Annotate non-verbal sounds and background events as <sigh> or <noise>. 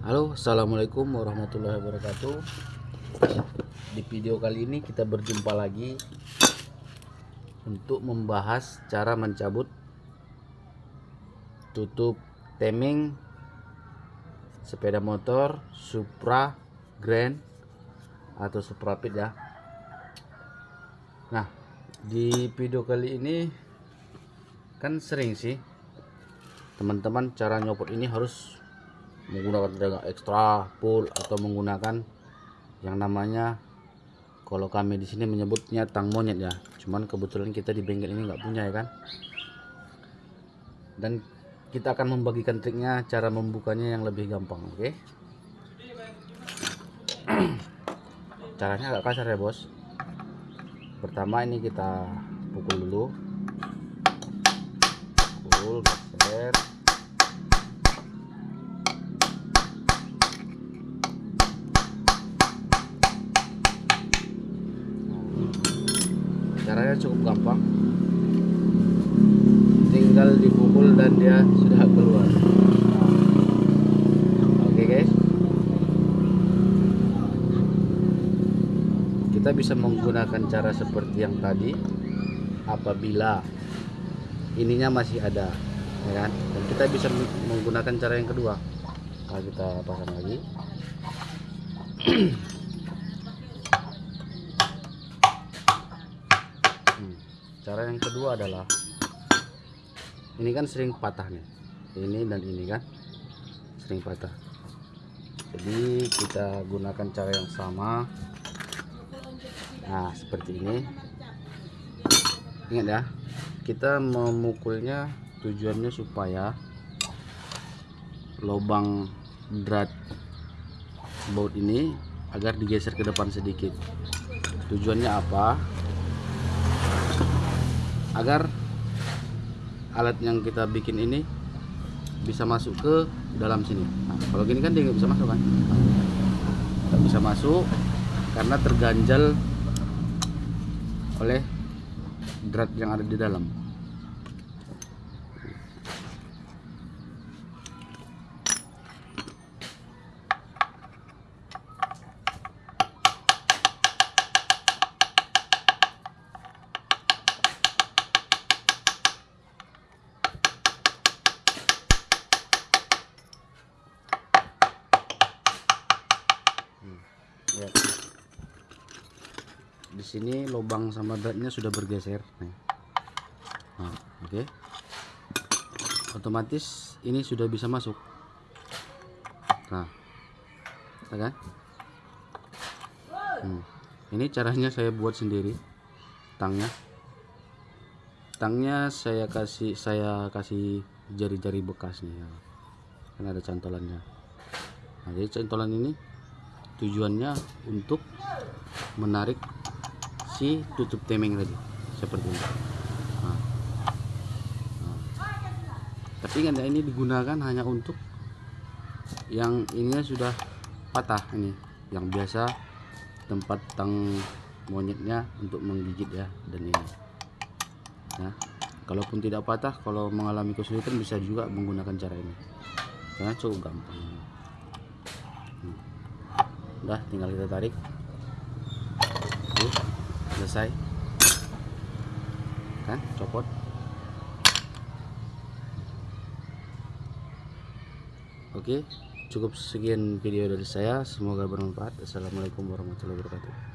Halo assalamualaikum warahmatullahi wabarakatuh. Di video kali ini kita berjumpa lagi untuk membahas cara mencabut tutup teming sepeda motor Supra Grand atau Suprapit ya. Nah di video kali ini kan sering sih teman-teman cara nyopot ini harus menggunakan tenaga ekstra full atau menggunakan yang namanya kalau kami di sini menyebutnya tang monyet ya. Cuman kebetulan kita di bengkel ini nggak punya ya kan. Dan kita akan membagikan triknya cara membukanya yang lebih gampang oke? Okay? <clears throat> caranya agak kasar ya bos. Pertama ini kita pukul dulu. Pukul geser caranya cukup gampang. Tinggal dipukul dan dia sudah keluar. Oke okay guys. Kita bisa menggunakan cara seperti yang tadi apabila ininya masih ada ya kan? Dan kita bisa menggunakan cara yang kedua. Nah, kita pasang lagi <clears throat> cara yang kedua adalah ini kan sering patah nih ini dan ini kan sering patah. Jadi kita gunakan cara yang sama. Nah seperti ini. Ingat ya kita memukulnya tujuannya supaya lubang drat baut ini agar digeser ke depan sedikit. Tujuannya apa agar alat yang kita bikin ini bisa masuk ke dalam sini. Nah, kalau gini kan dia nggak bisa masuk kan? Nggak bisa masuk karena terganjal oleh drat yang ada di dalam ya. di sini lubang sama dratnya sudah bergeser nah, oke okay. otomatis ini sudah bisa masuk nah ya kan hmm. ini caranya saya buat sendiri tangnya tangnya saya kasih saya kasih jari-jari bekas nih ya. kan ada cantolannya nah jadi cantolan ini tujuannya untuk menarik si tutup temeng tadi seperti ini nah. Nah. tapi ingat ya ini digunakan hanya untuk yang ininya sudah patah ini yang biasa tempat tang monyetnya untuk menggigit ya dan ini nah kalaupun tidak patah kalau mengalami kesulitan bisa juga menggunakan cara ini karena cukup gampang udah tinggal kita tarik. Tuh, selesai. Kan copot. Oke cukup sekian video dari saya. Semoga bermanfaat. Assalamualaikum warahmatullahi wabarakatuh